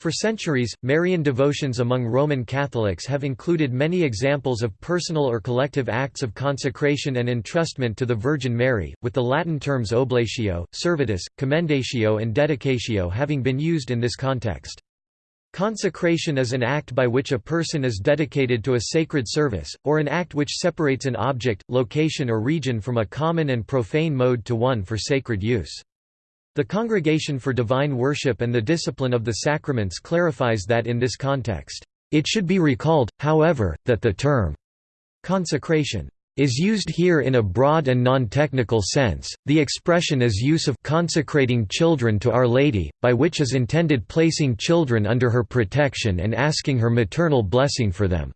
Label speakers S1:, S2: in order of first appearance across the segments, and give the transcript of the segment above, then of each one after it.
S1: For centuries, Marian devotions among Roman Catholics have included many examples of personal or collective acts of consecration and entrustment to the Virgin Mary, with the Latin terms oblatio, servitus, commendatio and dedicatio having been used in this context. Consecration is an act by which a person is dedicated to a sacred service, or an act which separates an object, location or region from a common and profane mode to one for sacred use. The Congregation for Divine Worship and the Discipline of the Sacraments clarifies that in this context, it should be recalled, however, that the term consecration is used here in a broad and non-technical sense. The expression is use of consecrating children to Our Lady, by which is intended placing children under her protection and asking her maternal blessing for them.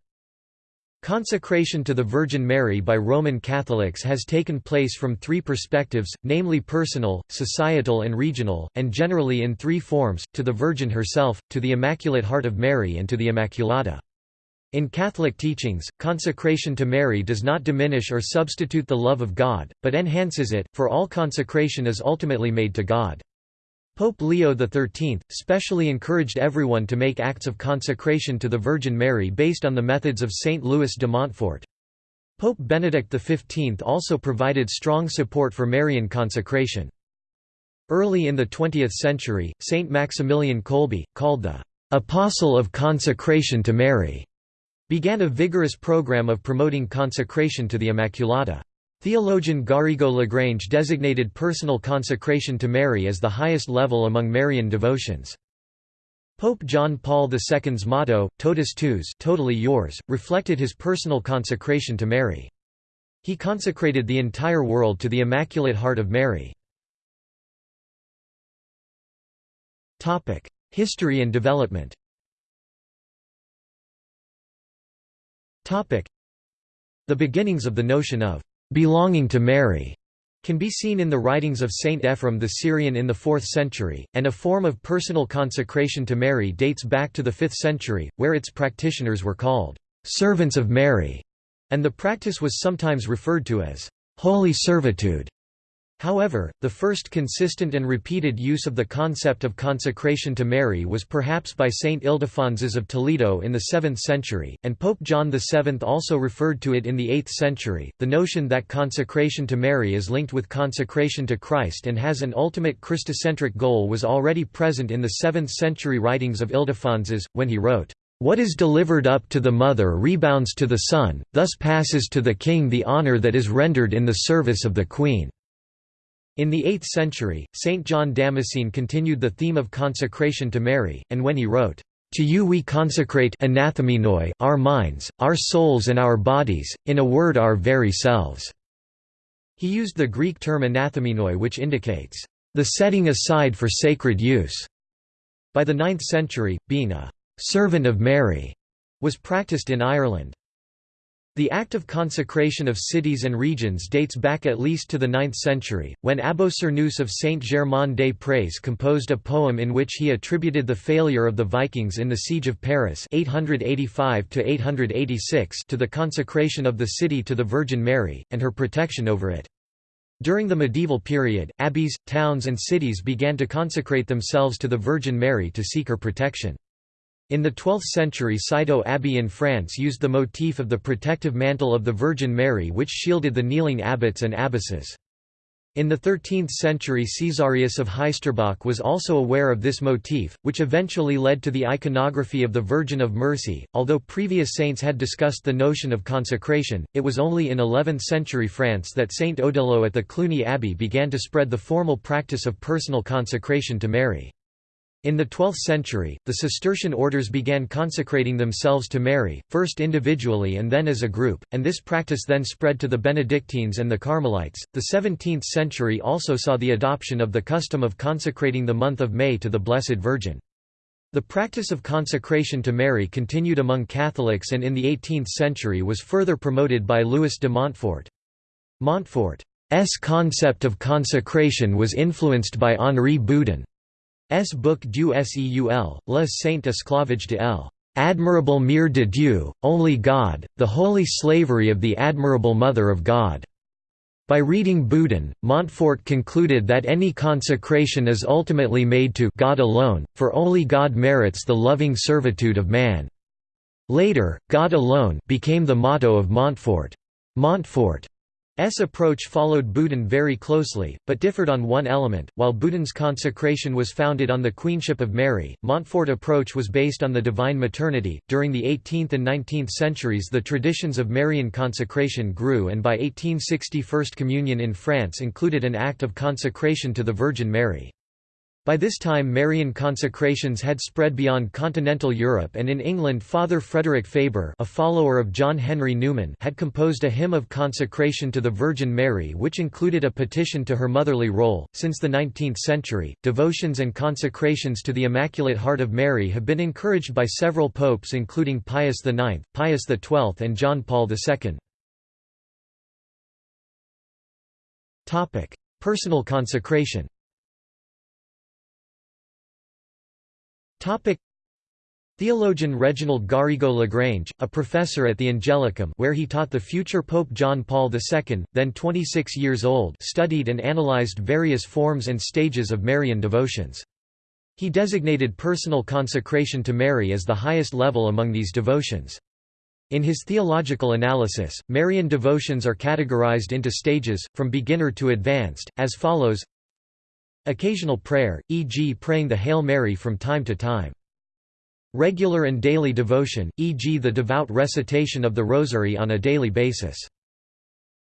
S1: Consecration to the Virgin Mary by Roman Catholics has taken place from three perspectives, namely personal, societal and regional, and generally in three forms, to the Virgin herself, to the Immaculate Heart of Mary and to the Immaculata. In Catholic teachings, consecration to Mary does not diminish or substitute the love of God, but enhances it, for all consecration is ultimately made to God. Pope Leo XIII, specially encouraged everyone to make acts of consecration to the Virgin Mary based on the methods of Saint Louis de Montfort. Pope Benedict XV also provided strong support for Marian consecration. Early in the 20th century, Saint Maximilian Kolbe, called the «Apostle of Consecration to Mary», began a vigorous program of promoting consecration to the Immaculata. Theologian Garrigou Lagrange designated personal consecration to Mary as the highest level among Marian devotions. Pope John Paul II's motto, Totus Tuus totally yours, reflected his personal consecration to Mary. He consecrated the entire world to the Immaculate Heart of Mary. History and development The beginnings of the notion of belonging to Mary can be seen in the writings of Saint Ephrem the Syrian in the 4th century, and a form of personal consecration to Mary dates back to the 5th century, where its practitioners were called «servants of Mary», and the practice was sometimes referred to as «holy servitude». However, the first consistent and repeated use of the concept of consecration to Mary was perhaps by Saint Ildefonsus of Toledo in the 7th century, and Pope John VII also referred to it in the 8th century. The notion that consecration to Mary is linked with consecration to Christ and has an ultimate Christocentric goal was already present in the 7th century writings of Ildefonsus, when he wrote, what is delivered up to the mother rebounds to the son, thus passes to the king the honour that is rendered in the service of the queen. In the 8th century, Saint John Damascene continued the theme of consecration to Mary, and when he wrote, "'To you we consecrate our minds, our souls and our bodies, in a word our very selves." He used the Greek term anathemenoi which indicates, "'the setting aside for sacred use'". By the 9th century, being a "'servant of Mary' was practiced in Ireland. The act of consecration of cities and regions dates back at least to the 9th century, when Abbo Cernuus of Saint-Germain-des-Prés composed a poem in which he attributed the failure of the Vikings in the Siege of Paris 885 to the consecration of the city to the Virgin Mary, and her protection over it. During the medieval period, abbeys, towns and cities began to consecrate themselves to the Virgin Mary to seek her protection. In the 12th century Citeaux Abbey in France used the motif of the protective mantle of the Virgin Mary which shielded the kneeling abbots and abbesses. In the 13th century Caesarius of Heisterbach was also aware of this motif, which eventually led to the iconography of the Virgin of Mercy. Although previous saints had discussed the notion of consecration, it was only in 11th century France that Saint Odilo at the Cluny Abbey began to spread the formal practice of personal consecration to Mary. In the 12th century, the Cistercian orders began consecrating themselves to Mary, first individually and then as a group, and this practice then spread to the Benedictines and the Carmelites. The 17th century also saw the adoption of the custom of consecrating the month of May to the Blessed Virgin. The practice of consecration to Mary continued among Catholics and in the 18th century was further promoted by Louis de Montfort. Montfort's concept of consecration was influenced by Henri Boudon. S. Book Dieu Seul, La Sainte Esclavage de l. Admirable Mère de Dieu, Only God, the Holy Slavery of the Admirable Mother of God, By reading Boudon, Montfort concluded that any consecration is ultimately made to God alone, for only God merits the loving servitude of man. Later, God alone became the motto of Montfort. Montfort S approach followed Boudon very closely, but differed on one element. While Boudon's consecration was founded on the Queenship of Mary, Montfort approach was based on the divine maternity. During the 18th and 19th centuries, the traditions of Marian consecration grew, and by 1860, First Communion in France included an act of consecration to the Virgin Mary. By this time Marian consecrations had spread beyond continental Europe and in England Father Frederick Faber a follower of John Henry Newman had composed a hymn of consecration to the Virgin Mary which included a petition to her motherly role. Since the 19th century, devotions and consecrations to the Immaculate Heart of Mary have been encouraged by several popes including Pius IX, Pius XII and John Paul II. Personal consecration Topic Theologian Reginald Garrigou Lagrange, a professor at the Angelicum where he taught the future Pope John Paul II, then 26 years old studied and analyzed various forms and stages of Marian devotions. He designated personal consecration to Mary as the highest level among these devotions. In his theological analysis, Marian devotions are categorized into stages, from beginner to advanced, as follows Occasional prayer, e.g. praying the Hail Mary from time to time. Regular and daily devotion, e.g. the devout recitation of the Rosary on a daily basis.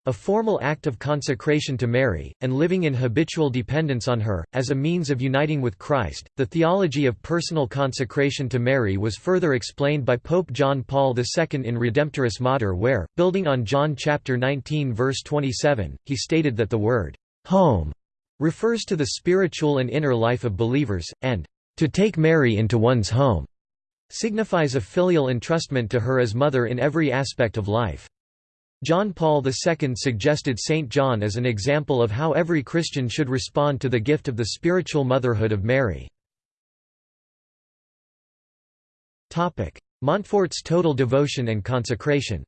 S1: A formal act of consecration to Mary, and living in habitual dependence on her, as a means of uniting with Christ. The theology of personal consecration to Mary was further explained by Pope John Paul II in Redemptoris Mater, where, building on John chapter 19 verse 27, he stated that the word home refers to the spiritual and inner life of believers, and to take Mary into one's home signifies a filial entrustment to her as mother in every aspect of life. John Paul II suggested St. John as an example of how every Christian should respond to the gift of the spiritual motherhood of Mary. Montfort's total devotion and consecration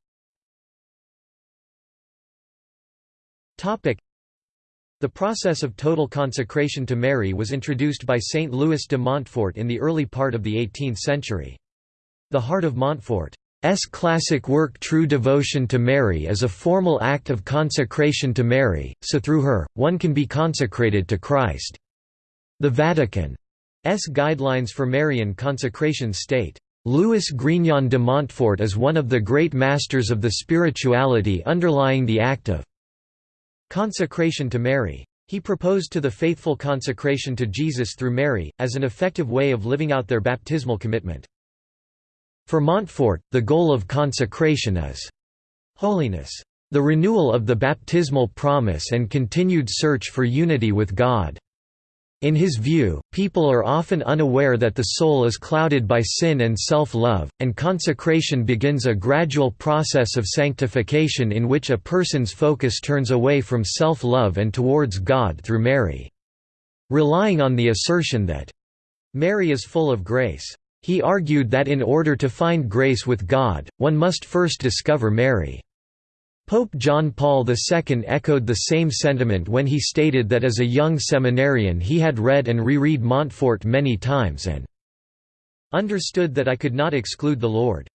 S1: the process of total consecration to Mary was introduced by Saint Louis de Montfort in the early part of the 18th century. The Heart of Montfort's classic work True Devotion to Mary is a formal act of consecration to Mary, so through her, one can be consecrated to Christ. The Vatican's guidelines for Marian consecration state, Louis Grignion de Montfort is one of the great masters of the spirituality underlying the act of Consecration to Mary. He proposed to the faithful consecration to Jesus through Mary, as an effective way of living out their baptismal commitment. For Montfort, the goal of consecration is holiness, the renewal of the baptismal promise and continued search for unity with God. In his view, people are often unaware that the soul is clouded by sin and self-love, and consecration begins a gradual process of sanctification in which a person's focus turns away from self-love and towards God through Mary. Relying on the assertion that, "...Mary is full of grace." He argued that in order to find grace with God, one must first discover Mary. Pope John Paul II echoed the same sentiment when he stated that as a young seminarian he had read and reread Montfort many times and understood that I could not exclude the Lord's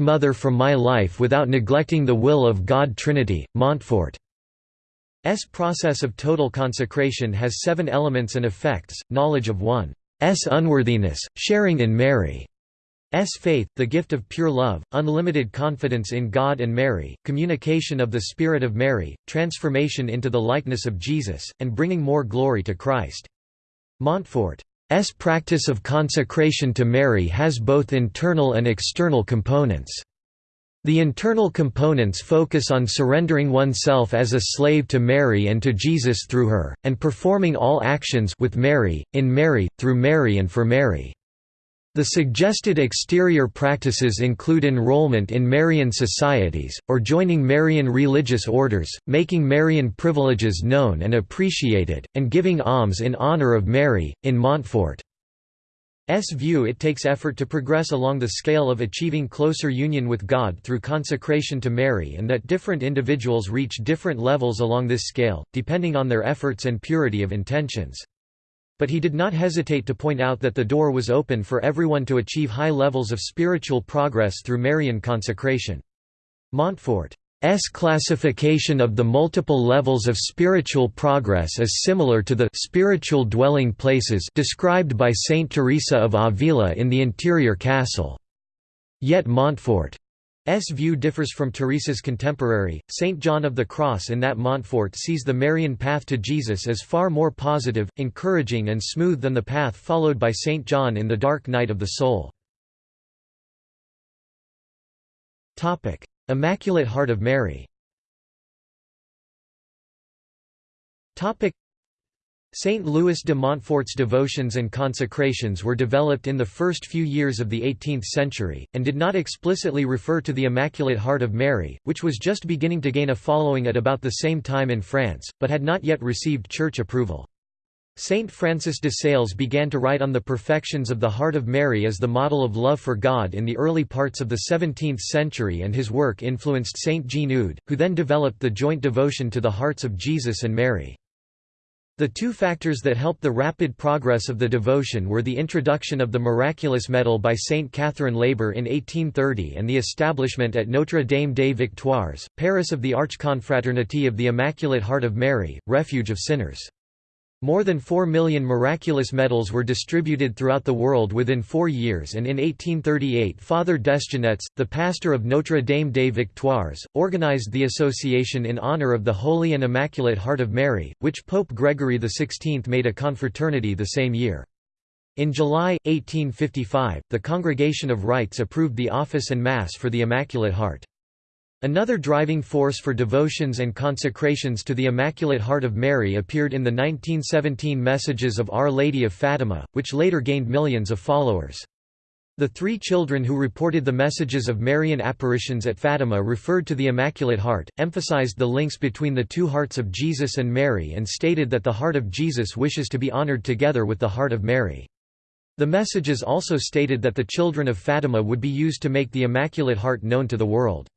S1: Mother from my life without neglecting the will of God Trinity. Montfort's process of total consecration has seven elements and effects, knowledge of one's unworthiness, sharing in Mary S faith, the gift of pure love, unlimited confidence in God and Mary, communication of the Spirit of Mary, transformation into the likeness of Jesus, and bringing more glory to Christ. Montfort's practice of consecration to Mary has both internal and external components. The internal components focus on surrendering oneself as a slave to Mary and to Jesus through her, and performing all actions with Mary, in Mary, through Mary and for Mary. The suggested exterior practices include enrollment in Marian societies, or joining Marian religious orders, making Marian privileges known and appreciated, and giving alms in honor of Mary. In Montfort's view it takes effort to progress along the scale of achieving closer union with God through consecration to Mary and that different individuals reach different levels along this scale, depending on their efforts and purity of intentions. But he did not hesitate to point out that the door was open for everyone to achieve high levels of spiritual progress through Marian consecration. Montfort's classification of the multiple levels of spiritual progress is similar to the spiritual dwelling places described by Saint Teresa of Avila in the interior castle. Yet Montfort's view differs from Teresa's contemporary, Saint John of the Cross in that Montfort sees the Marian path to Jesus as far more positive, encouraging and smooth than the path followed by Saint John in the dark night of the soul. Immaculate Heart of Mary Saint Louis de Montfort's devotions and consecrations were developed in the first few years of the 18th century, and did not explicitly refer to the Immaculate Heart of Mary, which was just beginning to gain a following at about the same time in France, but had not yet received church approval. Saint Francis de Sales began to write on the perfections of the Heart of Mary as the model of love for God in the early parts of the 17th century and his work influenced Saint Jean who then developed the joint devotion to the hearts of Jesus and Mary. The two factors that helped the rapid progress of the devotion were the introduction of the Miraculous Medal by Saint Catherine Labouré in 1830 and the establishment at Notre Dame des Victoires, Paris of the Archconfraternity of the Immaculate Heart of Mary, Refuge of Sinners. More than 4 million miraculous medals were distributed throughout the world within four years and in 1838 Father Desgenettes, the pastor of Notre Dame des Victoires, organized the association in honor of the Holy and Immaculate Heart of Mary, which Pope Gregory XVI made a confraternity the same year. In July, 1855, the Congregation of Rites approved the office and Mass for the Immaculate Heart. Another driving force for devotions and consecrations to the Immaculate Heart of Mary appeared in the 1917 Messages of Our Lady of Fatima, which later gained millions of followers. The three children who reported the messages of Marian apparitions at Fatima referred to the Immaculate Heart, emphasized the links between the two hearts of Jesus and Mary and stated that the heart of Jesus wishes to be honored together with the heart of Mary. The messages also stated that the children of Fatima would be used to make the Immaculate Heart known to the world.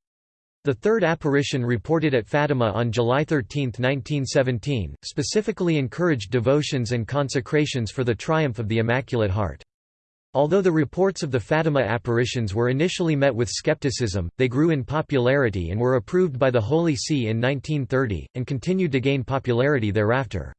S1: The third apparition reported at Fatima on July 13, 1917, specifically encouraged devotions and consecrations for the triumph of the Immaculate Heart. Although the reports of the Fatima apparitions were initially met with skepticism, they grew in popularity and were approved by the Holy See in 1930, and continued to gain popularity thereafter.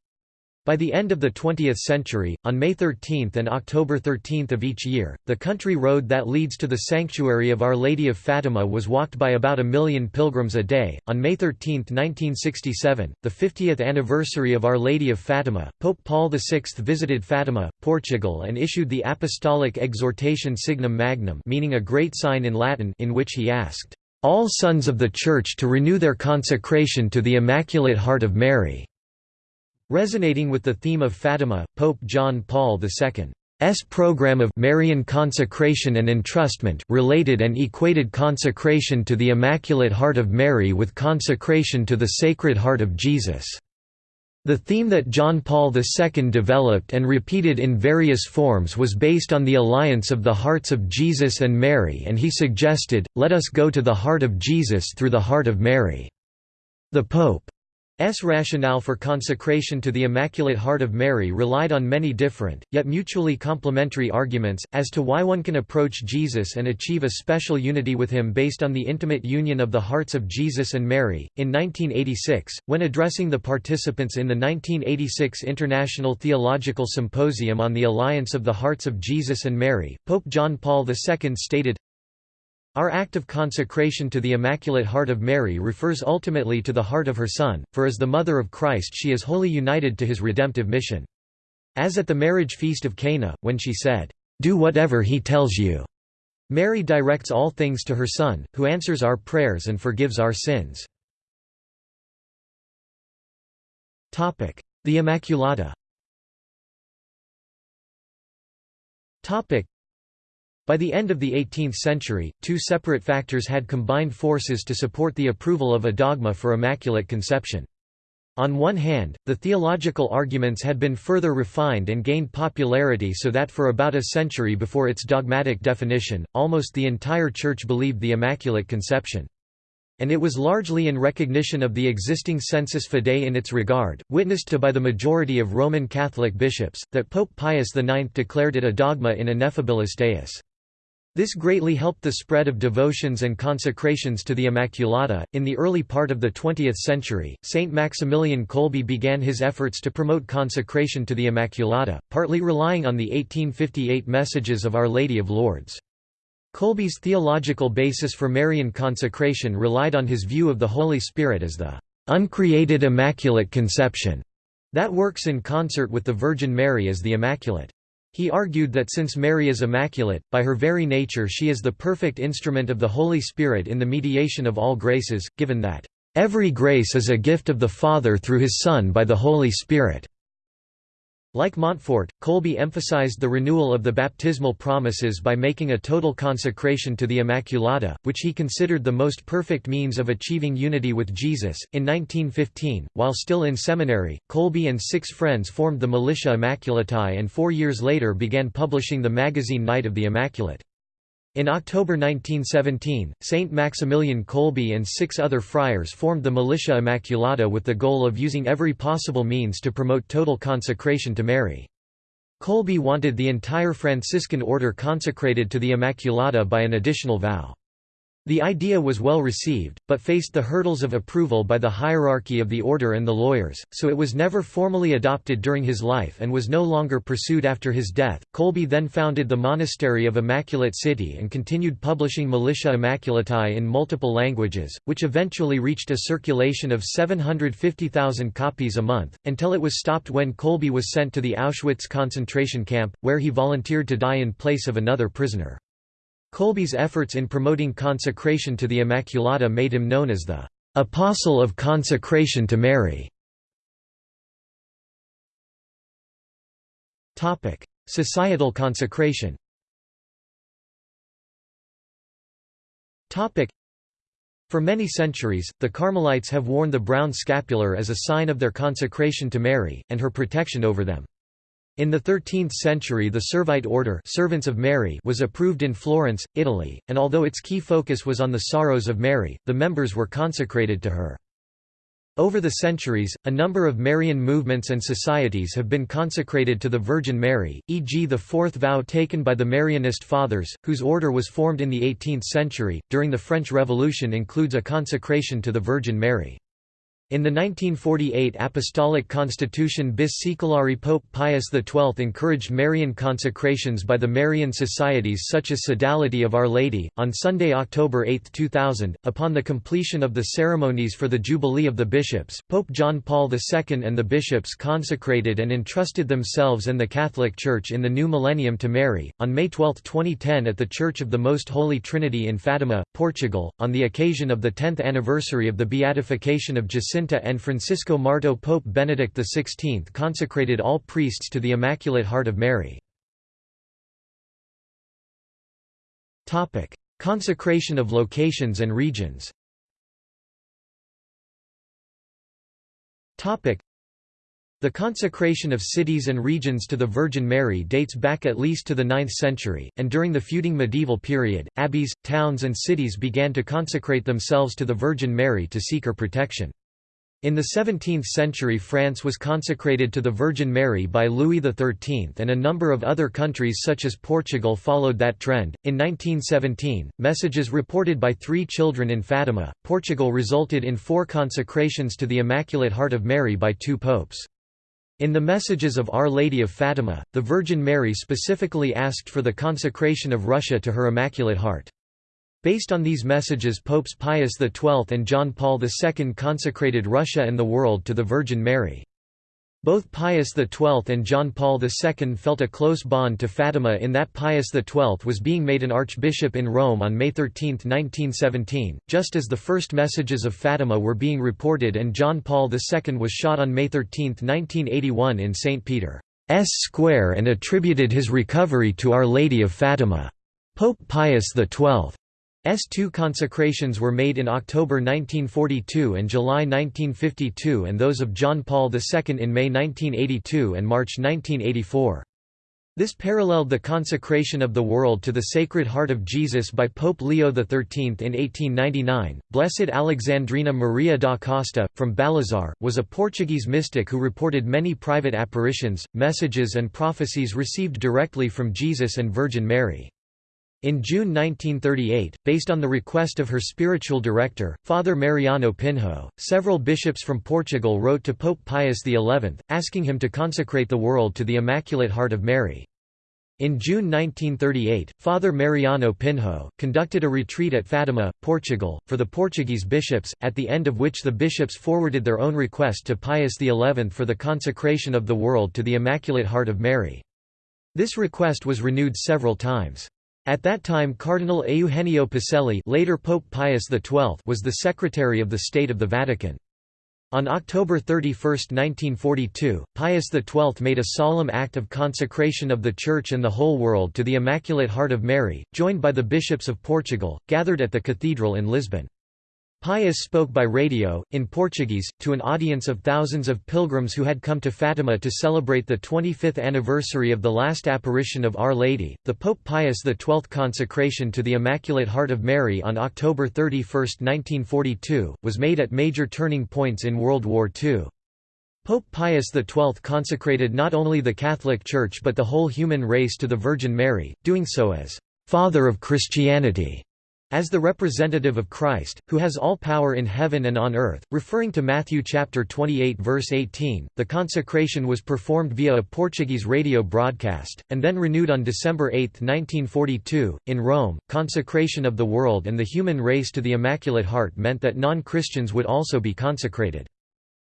S1: By the end of the 20th century, on May 13 and October 13 of each year, the country road that leads to the sanctuary of Our Lady of Fatima was walked by about a million pilgrims a day. On May 13, 1967, the 50th anniversary of Our Lady of Fatima, Pope Paul VI visited Fatima, Portugal and issued the apostolic exhortation Signum Magnum, meaning a great sign in Latin, in which he asked all sons of the Church to renew their consecration to the Immaculate Heart of Mary. Resonating with the theme of Fatima, Pope John Paul II's program of Marian consecration and entrustment related and equated consecration to the Immaculate Heart of Mary with consecration to the Sacred Heart of Jesus. The theme that John Paul II developed and repeated in various forms was based on the alliance of the hearts of Jesus and Mary and he suggested, let us go to the heart of Jesus through the heart of Mary. The Pope S rationale for consecration to the Immaculate Heart of Mary relied on many different, yet mutually complementary arguments, as to why one can approach Jesus and achieve a special unity with him based on the intimate union of the hearts of Jesus and Mary. In 1986, when addressing the participants in the 1986 International Theological Symposium on the Alliance of the Hearts of Jesus and Mary, Pope John Paul II stated, our act of consecration to the Immaculate Heart of Mary refers ultimately to the heart of her Son, for as the Mother of Christ she is wholly united to his redemptive mission. As at the marriage feast of Cana, when she said, "'Do whatever he tells you'", Mary directs all things to her Son, who answers our prayers and forgives our sins. The Immaculata by the end of the 18th century, two separate factors had combined forces to support the approval of a dogma for Immaculate Conception. On one hand, the theological arguments had been further refined and gained popularity so that for about a century before its dogmatic definition, almost the entire Church believed the Immaculate Conception. And it was largely in recognition of the existing sensus fidei in its regard, witnessed to by the majority of Roman Catholic bishops, that Pope Pius IX declared it a dogma in ineffabilis Deus. This greatly helped the spread of devotions and consecrations to the Immaculata. In the early part of the 20th century, Saint Maximilian Kolbe began his efforts to promote consecration to the Immaculata, partly relying on the 1858 messages of Our Lady of Lourdes. Kolbe's theological basis for Marian consecration relied on his view of the Holy Spirit as the uncreated Immaculate Conception that works in concert with the Virgin Mary as the Immaculate. He argued that since Mary is immaculate, by her very nature she is the perfect instrument of the Holy Spirit in the mediation of all graces, given that, "...every grace is a gift of the Father through his Son by the Holy Spirit." Like Montfort, Kolbe emphasized the renewal of the baptismal promises by making a total consecration to the Immaculata, which he considered the most perfect means of achieving unity with Jesus. In 1915, while still in seminary, Kolbe and six friends formed the Militia Immaculatae and four years later began publishing the magazine Knight of the Immaculate. In October 1917, Saint Maximilian Kolbe and six other friars formed the Militia Immaculata with the goal of using every possible means to promote total consecration to Mary. Kolbe wanted the entire Franciscan order consecrated to the Immaculata by an additional vow. The idea was well received, but faced the hurdles of approval by the hierarchy of the order and the lawyers, so it was never formally adopted during his life and was no longer pursued after his death. Kolbe then founded the Monastery of Immaculate City and continued publishing Militia Immaculatae in multiple languages, which eventually reached a circulation of 750,000 copies a month, until it was stopped when Kolbe was sent to the Auschwitz concentration camp, where he volunteered to die in place of another prisoner. Kolbe's efforts in promoting consecration to the Immaculata made him known as the "'Apostle of Consecration to Mary". Societal consecration for many centuries, the Carmelites have worn the brown scapular as a sign of their consecration to Mary, and her protection over them. In the 13th century the Servite order Servants of Mary was approved in Florence, Italy, and although its key focus was on the sorrows of Mary, the members were consecrated to her. Over the centuries, a number of Marian movements and societies have been consecrated to the Virgin Mary, e.g. the fourth vow taken by the Marianist Fathers, whose order was formed in the 18th century, during the French Revolution includes a consecration to the Virgin Mary. In the 1948 Apostolic Constitution bis Saeculari Pope Pius XII encouraged Marian consecrations by the Marian societies such as Sodality of Our Lady. On Sunday, October 8, 2000, upon the completion of the ceremonies for the Jubilee of the Bishops, Pope John Paul II and the bishops consecrated and entrusted themselves and the Catholic Church in the new millennium to Mary. On May 12, 2010, at the Church of the Most Holy Trinity in Fatima, Portugal, on the occasion of the 10th anniversary of the beatification of Jacinta And Francisco Marto Pope Benedict XVI consecrated all priests to the Immaculate Heart of Mary. Consecration of locations and regions the consecration of cities and regions to the Virgin Mary dates back at least to the 9th century, and during the feuding medieval period, abbeys, towns and cities began to consecrate themselves to the Virgin Mary to seek her protection. In the 17th century France was consecrated to the Virgin Mary by Louis XIII and a number of other countries such as Portugal followed that trend. In 1917, messages reported by three children in Fatima, Portugal resulted in four consecrations to the Immaculate Heart of Mary by two popes. In the messages of Our Lady of Fatima, the Virgin Mary specifically asked for the consecration of Russia to her Immaculate Heart. Based on these messages Popes Pius XII and John Paul II consecrated Russia and the world to the Virgin Mary. Both Pius XII and John Paul II felt a close bond to Fatima in that Pius XII was being made an archbishop in Rome on May 13, 1917, just as the first messages of Fatima were being reported and John Paul II was shot on May 13, 1981 in St. Peter's Square and attributed his recovery to Our Lady of Fatima. Pope Pius XII S2 consecrations were made in October 1942 and July 1952 and those of John Paul II in May 1982 and March 1984. This paralleled the consecration of the world to the Sacred Heart of Jesus by Pope Leo XIII in 1899. Blessed Alexandrina Maria da Costa, from Balazar, was a Portuguese mystic who reported many private apparitions, messages, and prophecies received directly from Jesus and Virgin Mary. In June 1938, based on the request of her spiritual director, Father Mariano Pinho, several bishops from Portugal wrote to Pope Pius XI, asking him to consecrate the world to the Immaculate Heart of Mary. In June 1938, Father Mariano Pinho, conducted a retreat at Fatima, Portugal, for the Portuguese bishops, at the end of which the bishops forwarded their own request to Pius XI for the consecration of the world to the Immaculate Heart of Mary. This request was renewed several times. At that time Cardinal Eugenio Pacelli later Pope Pius XII was the Secretary of the State of the Vatican. On October 31, 1942, Pius XII made a solemn act of consecration of the Church and the whole world to the Immaculate Heart of Mary, joined by the bishops of Portugal, gathered at the cathedral in Lisbon. Pius spoke by radio, in Portuguese, to an audience of thousands of pilgrims who had come to Fatima to celebrate the 25th anniversary of the last apparition of Our Lady. The Pope Pius XII consecration to the Immaculate Heart of Mary on October 31, 1942, was made at major turning points in World War II. Pope Pius XII consecrated not only the Catholic Church but the whole human race to the Virgin Mary, doing so as «Father of Christianity» As the representative of Christ, who has all power in heaven and on earth, referring to Matthew chapter 28 verse 18, the consecration was performed via a Portuguese radio broadcast, and then renewed on December 8, 1942, in Rome. Consecration of the world and the human race to the Immaculate Heart meant that non-Christians would also be consecrated.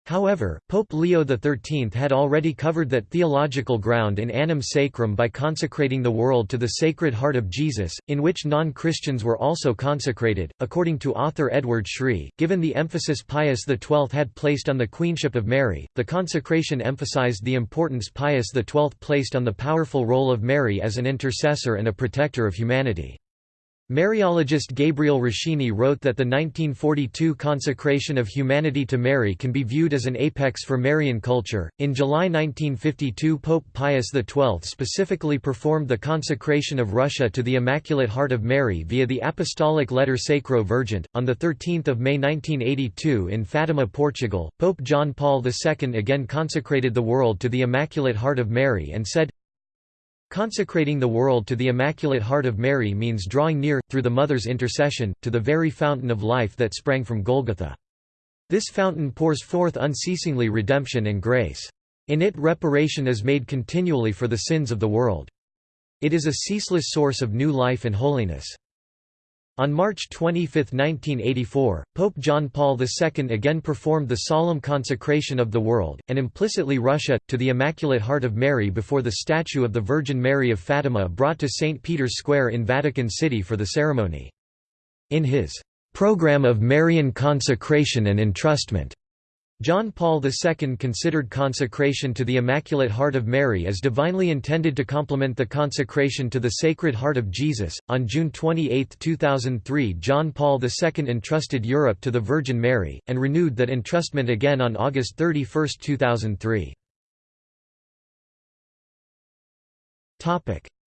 S1: However, Pope Leo XIII had already covered that theological ground in Annum Sacrum by consecrating the world to the Sacred Heart of Jesus, in which non-Christians were also consecrated. According to author Edward Sri, given the emphasis Pius XII had placed on the Queenship of Mary, the consecration emphasized the importance Pius XII placed on the powerful role of Mary as an intercessor and a protector of humanity. Mariologist Gabriel Roschini wrote that the 1942 consecration of humanity to Mary can be viewed as an apex for Marian culture. In July 1952, Pope Pius XII specifically performed the consecration of Russia to the Immaculate Heart of Mary via the apostolic letter Sacro Vergente. On the 13th of May 1982 in Fatima, Portugal, Pope John Paul II again consecrated the world to the Immaculate Heart of Mary and said, Consecrating the world to the Immaculate Heart of Mary means drawing near, through the Mother's intercession, to the very fountain of life that sprang from Golgotha. This fountain pours forth unceasingly redemption and grace. In it reparation is made continually for the sins of the world. It is a ceaseless source of new life and holiness. On March 25, 1984, Pope John Paul II again performed the solemn consecration of the world, and implicitly Russia, to the Immaculate Heart of Mary before the statue of the Virgin Mary of Fatima brought to St. Peter's Square in Vatican City for the ceremony. In his "'Program of Marian Consecration and Entrustment' John Paul II considered consecration to the Immaculate Heart of Mary as divinely intended to complement the consecration to the Sacred Heart of Jesus. On June 28, 2003, John Paul II entrusted Europe to the Virgin Mary, and renewed that entrustment again on August 31, 2003.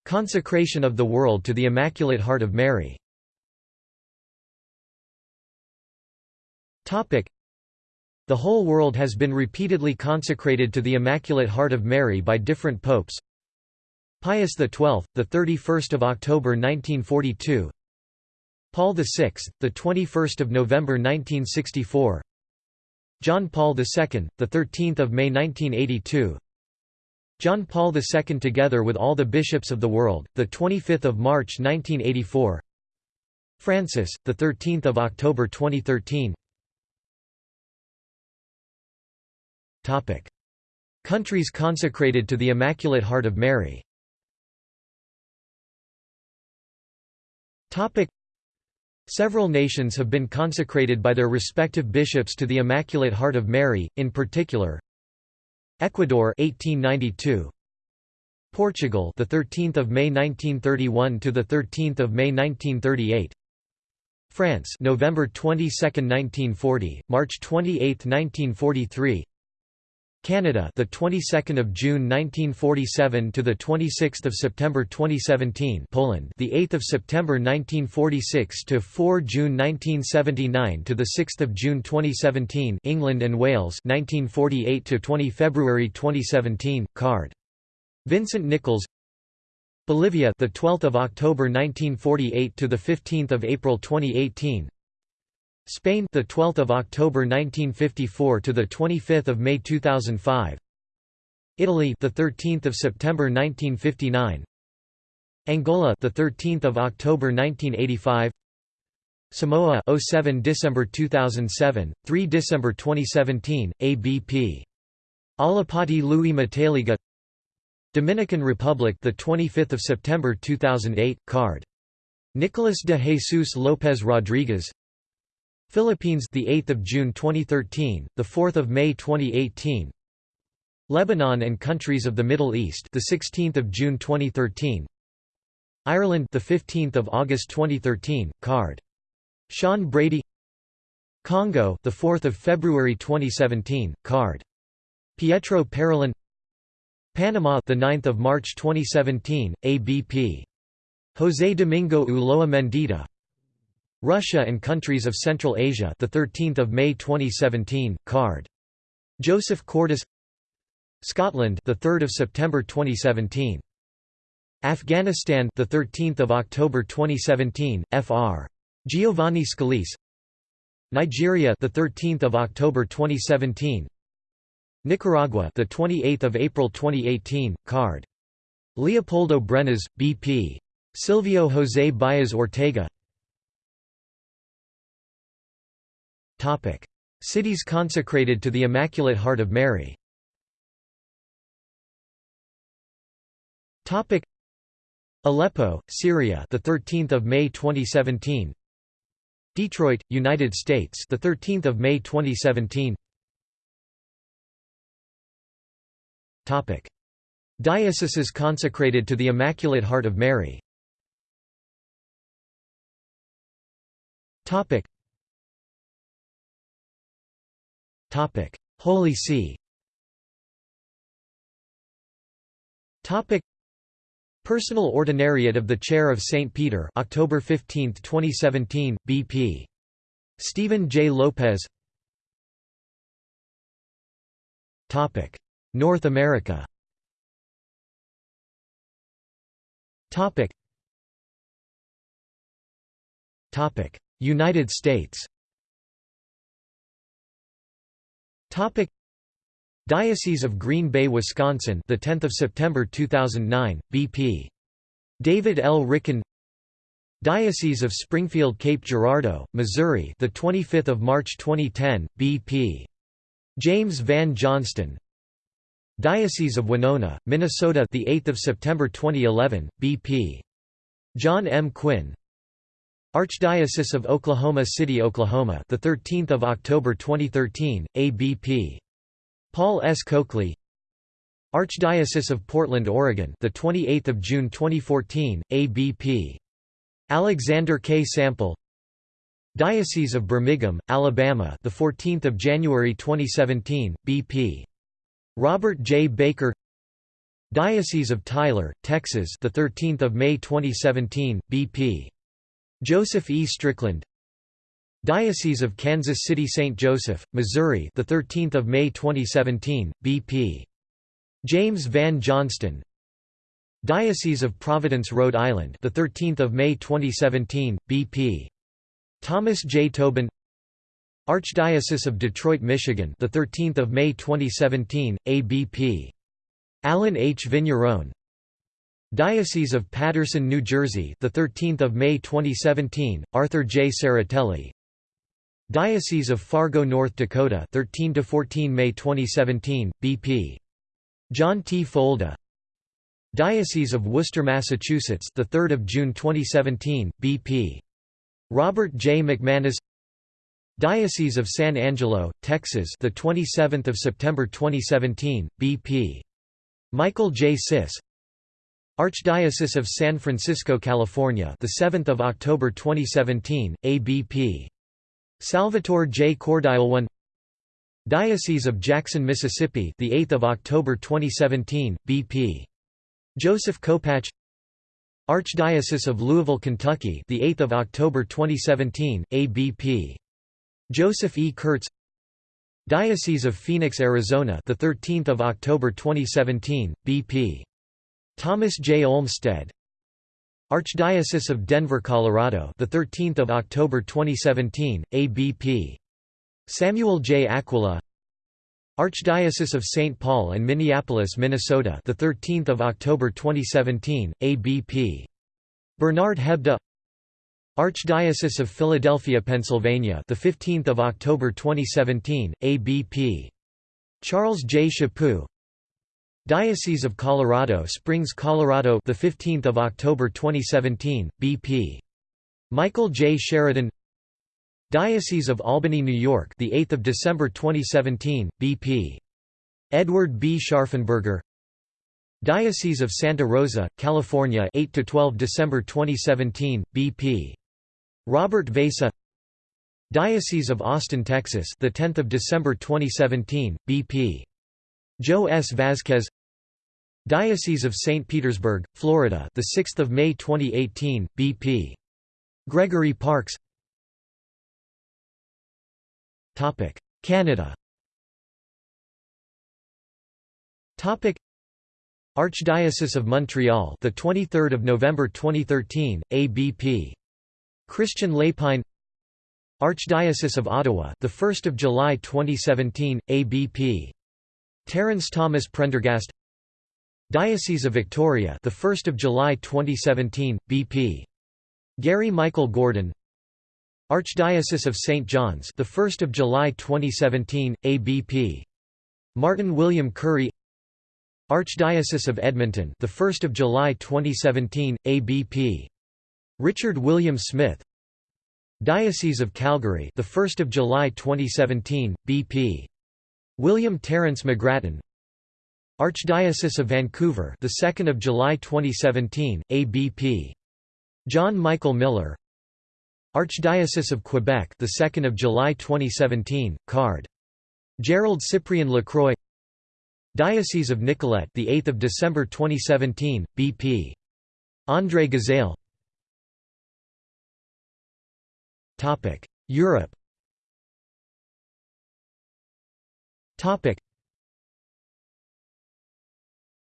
S1: Consecration of the world to the Immaculate Heart of Mary the whole world has been repeatedly consecrated to the Immaculate Heart of Mary by different popes. Pius XII, the 31st of October 1942. Paul VI, the 21st of November 1964. John Paul II, the 13th of May 1982. John Paul II together with all the bishops of the world, the 25th of March 1984. Francis, the 13th of October 2013. Topic: Countries consecrated to the Immaculate Heart of Mary. Topic: Several nations have been consecrated by their respective bishops to the Immaculate Heart of Mary, in particular Ecuador 1892 Portugal the 13th of May 1931 to the 13th of May 1938 France November 22, 1940, March 28, 1943 Canada the 22nd of June 1947 to the 26th of September 2017 Poland the 8th of September 1946 to 4 June 1979 to the 6th of June 2017 England and Wales 1948 to 20 February 2017 card. Vincent Nichols. Bolivia the 12th of October 1948 to the 15th of April 2018 Spain the 12th of October 1954 to the 25th of May 2005 Italy the 13th of September 1959 Angola the 13th of October 1985 Samoa 07 December 2007 3 December 2017 ABP Alapati Lui Mataeliga Dominican Republic the 25th of September 2008 card. Nicolas de Jesus López Rodriguez Philippines the 8th of June 2013, the 4th of May 2018. Lebanon and countries of the Middle East the 16th of June 2013. Ireland the 15th of August 2013, card. Sean Brady. Congo the 4th of February 2017, card. Pietro Parolin. Panama the 9th of March 2017, ABP. José Domingo Ulloa Mendieta Russia and countries of Central Asia, the 13th of May 2017, card. Joseph Cordes. Scotland, the 3rd of September 2017. Afghanistan, the 13th of October 2017, Fr. Giovanni Scalese. Nigeria, the 13th of October 2017. Nicaragua, the 28th of April 2018, card. Leopoldo Brenes, BP. Silvio José Baez Ortega Cities consecrated to the Immaculate Heart of Mary Aleppo, Syria, the 13th of May 2017. Detroit, United States, the 13th of May 2017. Topic: Dioceses consecrated to the Immaculate Heart of Mary. Topic: Holy See. Personal Ordinariate of the Chair of St. Peter October 15, 2017, BP. Stephen J. Lopez. North America. United States Topic Diocese of Green Bay, Wisconsin, the 10th of September 2009, BP. David L. Ricken. Diocese of Springfield, Cape Girardeau, Missouri, the 25th of March 2010, BP. James Vann Johnston. Diocese of Winona, Minnesota, the 8th of September 2011, BP. John M. Quinn. Archdiocese of Oklahoma City, Oklahoma, the 13th of October 2013, ABP. Paul S. Coakley. Archdiocese of Portland, Oregon, the 28th of June 2014, ABP. Alexander K. Sample. Diocese of Birmingham, Alabama, the 14th of January 2017, BP. Robert J. Baker. Diocese of Tyler, Texas, the 13th of May 2017, BP. Joseph E. Strickland. Diocese of Kansas City St. Joseph, Missouri the 13th of May 2017 BP James Vann Johnston. Diocese of Providence Rhode Island the 13th of May 2017 BP Thomas J. Tobin. Archdiocese of Detroit Michigan the 13th of May 2017 ABP Allen H. Vigneron Diocese of Paterson, New Jersey, the 13th of May 2017, Arthur J. Serratelli. Diocese of Fargo, North Dakota, 13 to 14 May 2017, BP. John T. Folda. Diocese of Worcester, Massachusetts, the 3rd of June 2017, BP. Robert J. McManus. Diocese of San Angelo, Texas, the 27th of September 2017, BP. Michael J. Sis. Archdiocese of San Francisco, California, the 7th of October 2017, ABP. Salvatore J. Cordileone Diocese of Jackson, Mississippi, the 8th of October 2017, BP. Joseph Kopacz Archdiocese of Louisville, Kentucky, the 8th of October 2017, ABP. Joseph E. Kurtz Diocese of Phoenix, Arizona, the 13th of October 2017, BP. Thomas J. Olmsted Archdiocese of Denver, Colorado, the 13th of October 2017, ABP. Samuel J. Aquila Archdiocese of St. Paul and Minneapolis, Minnesota, the 13th of October 2017, ABP. Bernard Hebda Archdiocese of Philadelphia, Pennsylvania, the 15th of October 2017, ABP. Charles J. Chaput Diocese of Colorado Springs, Colorado, the 15th of October 2017, BP. Michael J. Sheridan. Diocese of Albany, New York, the 8th of December 2017, BP. Edward B. Scharfenberger. Diocese of Santa Rosa, California, 8 to 12 December 2017, BP. Robert Vasa. Diocese of Austin, Texas, the 10th of December 2017, BP. Joe S. Vasquez Diocese of St. Petersburg, Florida, the 6th of May 2018, BP. Gregory Parkes. Topic: Canada. Topic: Archdiocese of Montreal, the 23rd of November 2013, ABP. Christian Lépine. Archdiocese of Ottawa, the 1st of July 2017, ABP. Terence Thomas Prendergast Diocese of Victoria the 1st of July 2017 BP Gary Michael Gordon. Archdiocese of St John's the 1st of July 2017 ABP Martin William Currie Archdiocese of Edmonton the 1st of July 2017 ABP Richard William Smith. Diocese of Calgary the 1st of July 2017 BP William Terence McGrattan Archdiocese of Vancouver the 2nd of July 2017 ABP John Michael Miller. Archdiocese of Quebec the 2nd of July 2017 card. Gerald Cyprian Lacroix. Diocese of Nicolet the 8th of December 2017 BP André Gazaille Topic Europe. Topic.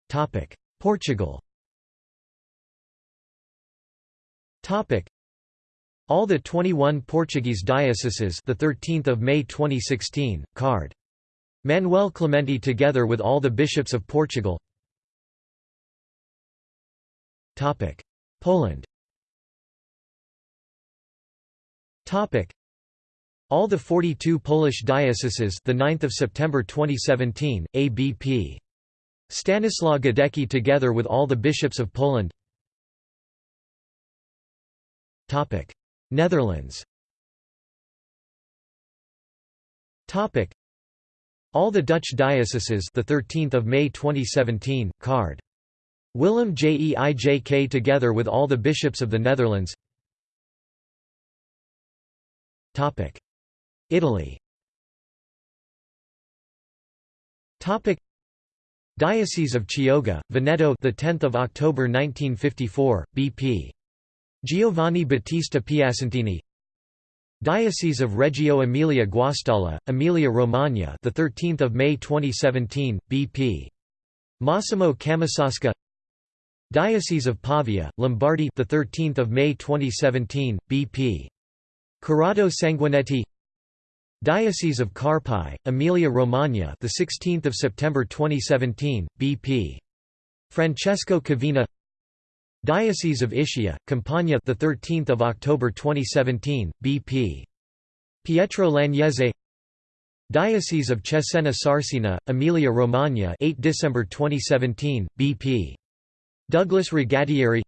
S1: Topic. Portugal. Topic. All the 21 Portuguese dioceses the 13th of May 2016 card. Manuel Clemente together with all the bishops of Portugal. Topic. Poland. Topic. All the 42 Polish dioceses the 9th of September 2017 ABP Stanislaw Gadecki together with all the bishops of Poland. Netherlands. All the Dutch dioceses the 13th of May 2017 card. Willem Jeijk together with all the bishops of the Netherlands. Topic. Italy. Topic Diocese of Chioggia, Veneto the 10th of October 1954 BP Giovanni Battista Piasentini. Diocese of Reggio Emilia Guastalla Emilia Romagna the 13th of May 2017 BP Massimo Camisasca. Diocese of Pavia Lombardy the 13th of May 2017 BP Corrado Sanguineti Diocese of Carpi, Emilia-Romagna, the 16th of September 2017, BP. Francesco Cavina. Diocese of Ischia, Campania, the 13th of October 2017, BP. Pietro Lagnese. Diocese of Cesena Sarsina, Emilia-Romagna, 8 December 2017, BP. Douglas Regattieri.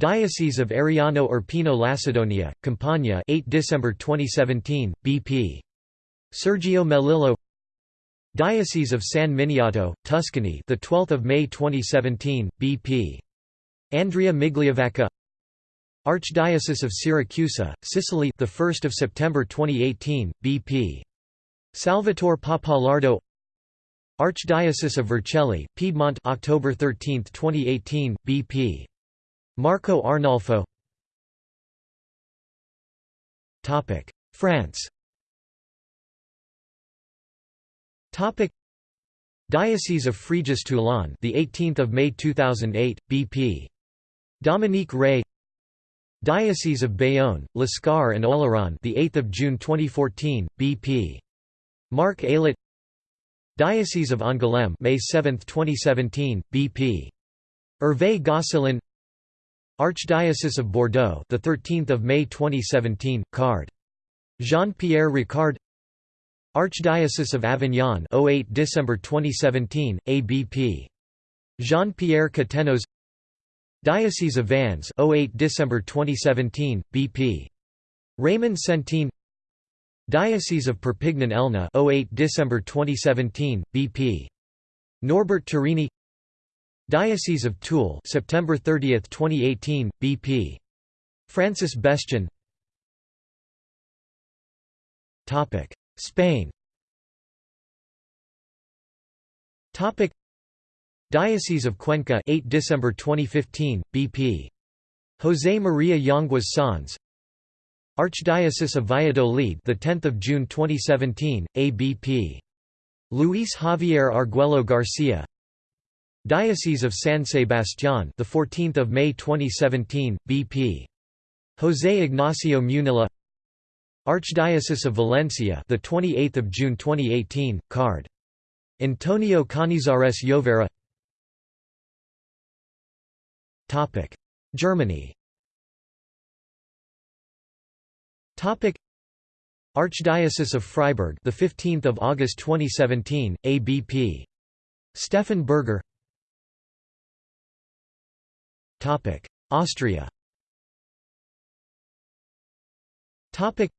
S1: Diocese of Ariano Irpino Lacedonia, Campania 8 December 2017, BP. Sergio Melillo Diocese of San Miniato, Tuscany the 12th of May 2017, BP. Andrea Migliavacca Archdiocese of Siracusa, Sicily the 1st of September 2018 BP Salvatore Pappalardo Archdiocese of Vercelli Piedmont October 13 2018 BP Marco Arnolfo France Diocese of Fréjus-Toulon the 18th of May 2008 BP Dominique Rey Diocese of Bayonne, Lescar and Oloron, the 8th of June 2014, BP. Marc Aillet. Diocese of Angoulême, May 7, 2017, BP. Hervé Gosselin. Archdiocese of Bordeaux, the 13th of May 2017, card. Jean-Pierre Ricard. Archdiocese of Avignon, 08 December 2017, ABP. Jean-Pierre Cattenoz. Diocese of Vannes 08 December 2017 BP Raymond Centène Diocese of Perpignan-Elna 08 December 2017 BP Norbert Turini Diocese of Toul September 30 2018 BP Francis Bestion Topic Spain. Topic Diocese of Cuenca 8 December 2015 BP José María Yanguas Sanz Archdiocese of Valladolid the 10th of June 2017 ABP Luis Javier Arguello Garcia Diocese of San Sebastián the 14th of May 2017 BP José Ignacio Munilla Archdiocese of Valencia the 28th of June 2018 card Antonio Canizares Llovera. Topic: Germany. Topic: Archdiocese of Freiburg, the 15th of August 2017, ABP. Stephan Burger. Topic: Austria. Topic: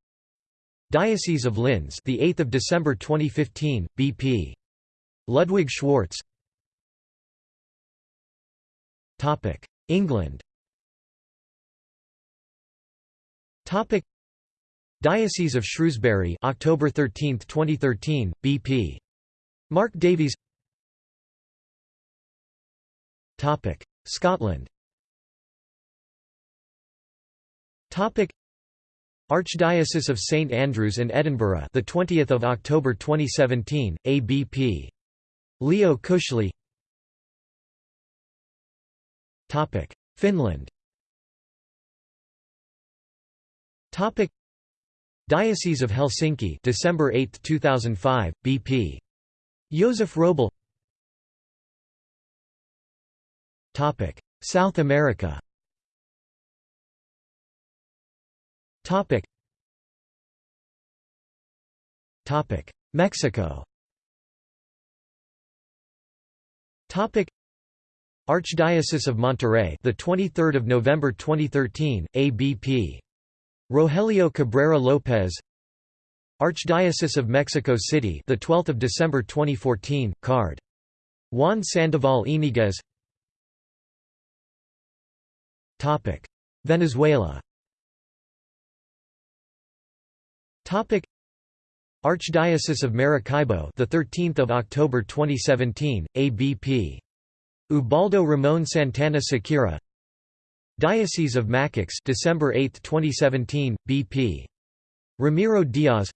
S1: Diocese of Linz, the 8th of December 2015, BP. Ludwig Schwarz. Topic: England. Topic. Diocese of Shrewsbury October 13, 2013 BP Mark Davies. Topic. Scotland Topic. Archdiocese of St Andrews and Edinburgh the 20th of October 2017 ABP Leo Cushley Finland. Topic. Diocese of Helsinki December 8, 2005 BP Josef Wróbel Topic. South America Topic Topic Mexico Topic Archdiocese of Monterrey, the 23rd of November 2013, ABP. Rogelio Cabrera Lopez. Archdiocese of Mexico City, the 12th of December 2014, card. Juan Sandoval Iniguez. Topic: Venezuela. Topic: Archdiocese of Maracaibo, the 13th of October 2017, ABP. Ubaldo Ramon Santana Sequera Diocese of Macax December 8, 2017, BP. Ramiro Diaz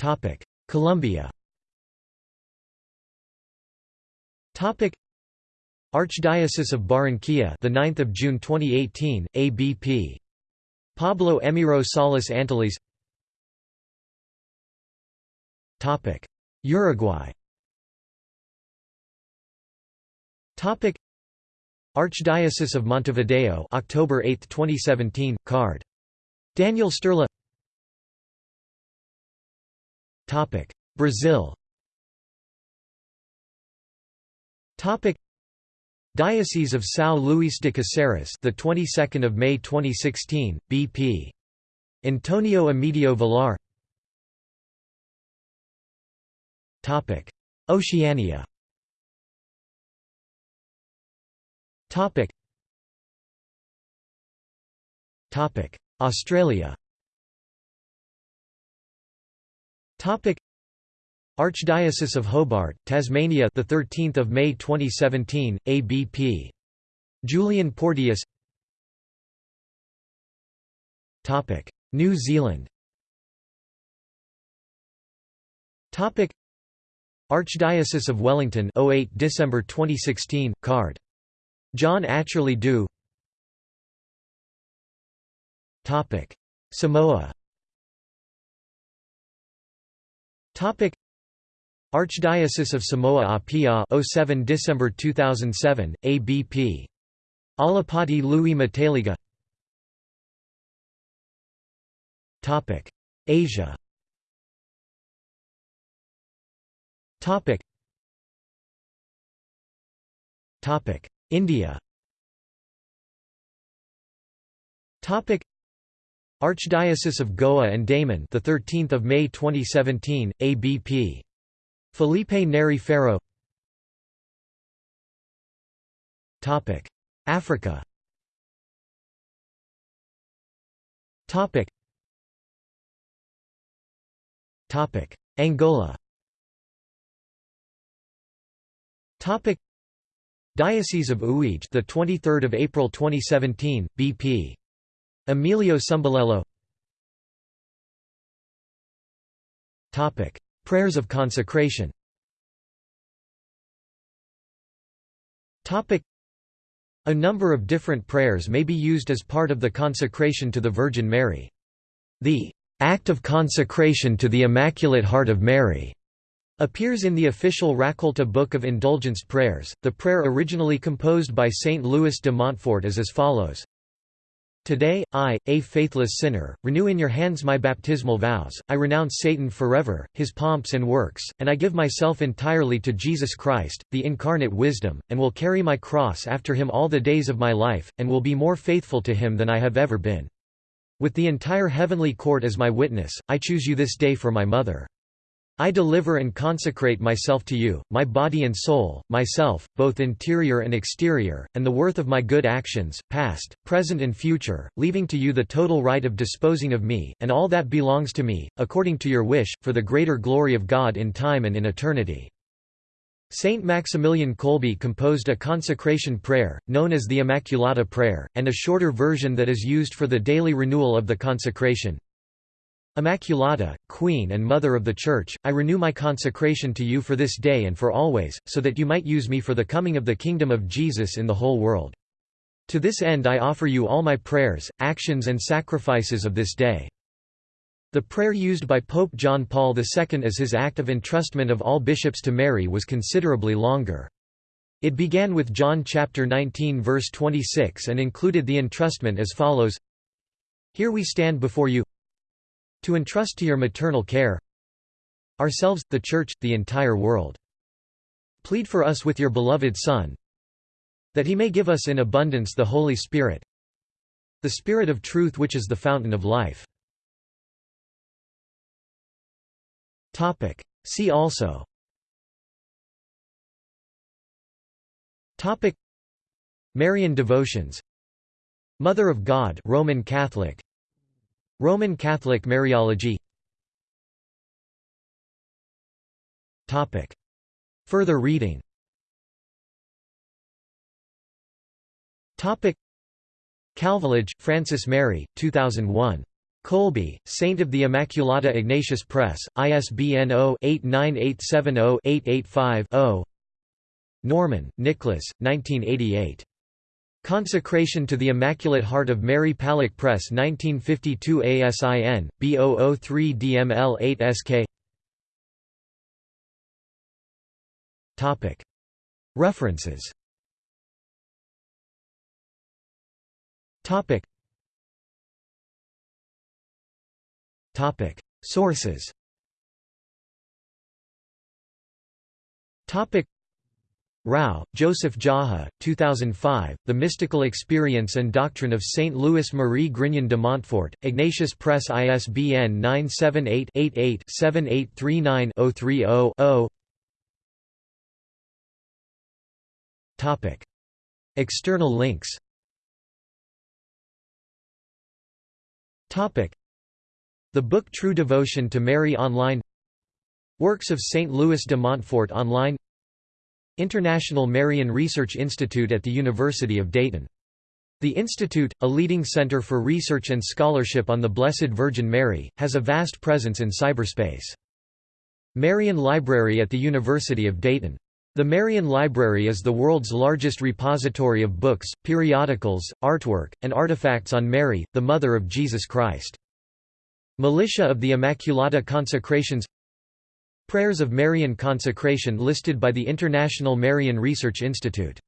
S1: Topic: Colombia. Topic: Archdiocese of Barranquilla, the 9th of June 2018, ABP. Pablo Emiro Salas Anteliz. Topic: Uruguay. Topic. Archdiocese of Montevideo October 8, 2017 card. Daniel Topic. Brazil. Topic Diocese of São Luís de Caceres the 22nd of May 2016 BP Antonio Emidio Villar Topic Oceania Topic. Topic. Australia Topic. Archdiocese of Hobart, Tasmania, the 13th of May 2017, ABP. Julian Porteous. Topic: New Zealand. Topic: Archdiocese of Wellington, 08 December 2016, card. John Atcherley Dew. Topic: Samoa. Topic: Archdiocese of Samoa Apia, 07 December 2007, ABP. Alapati Lui Mataeliga. Topic: Asia. Topic. Topic: India. Topic: Archdiocese of Goa and Daman, the 13th of May 2017, ABP. Felipe Neri Faro Topic: Africa. Angola. Topic: Diocese of Uige, the 23rd of April 2017, BP. Emilio Sumbelelo. Topic: Prayers of consecration. A number of different prayers may be used as part of the consecration to the Virgin Mary. The Act of Consecration to the Immaculate Heart of Mary appears in the official Raccolta Book of Indulgence Prayers. The prayer originally composed by Saint Louis de Montfort is as follows. Today, I, a faithless sinner, renew in your hands my baptismal vows, I renounce Satan forever, his pomps and works, and I give myself entirely to Jesus Christ, the incarnate wisdom, and will carry my cross after him all the days of my life, and will be more faithful to him than I have ever been. With the entire heavenly court as my witness, I choose you this day for my mother. I deliver and consecrate myself to you, my body and soul, myself, both interior and exterior, and the worth of my good actions, past, present and future, leaving to you the total right of disposing of me, and all that belongs to me, according to your wish, for the greater glory of God in time and in eternity. Saint Maximilian Kolbe composed a consecration prayer, known as the Immaculata Prayer, and a shorter version that is used for the daily renewal of the consecration. Immaculata, Queen and Mother of the Church, I renew my consecration to you for this day and for always, so that you might use me for the coming of the kingdom of Jesus in the whole world. To this end I offer you all my prayers, actions and sacrifices of this day. The prayer used by Pope John Paul II as his act of entrustment of all bishops to Mary was considerably longer. It began with John chapter 19 verse 26 and included the entrustment as follows Here we stand before you to entrust to your maternal care. Ourselves, the Church, the entire world. Plead for us with your beloved Son that he may give us in abundance the Holy Spirit the Spirit of truth which is the fountain of life. See also. Topic. Marian devotions. Mother of God Roman Catholic Roman Catholic Mariology. Further reading. Topic. Francis Mary, 2001. Kolbe, Saint of the Immaculata Ignatius Press, ISBN 0-89870-885-0 Norman, Nicholas, 1988. Consecration to the Immaculate Heart of Mary Palak Press 1952 ASIN, B003 DML8 SK References. Sources Rao, Joseph Jaha, 2005, The Mystical Experience and Doctrine of Saint Louis Marie Grignion de Montfort, Ignatius Press ISBN 978-88-7839-030-0 Topic. External links The book True Devotion to Mary online. Works of St. Louis de Montfort online International Marian Research Institute at the University of Dayton. The Institute, a leading center for research and scholarship on the Blessed Virgin Mary, has a vast presence in cyberspace. Marian Library at the University of Dayton. The Marian Library is the world's largest repository of books, periodicals, artwork, and artifacts on Mary, the Mother of Jesus Christ. Militia of the Immaculata Consecrations Prayers of Marian Consecration listed by the International Marian Research Institute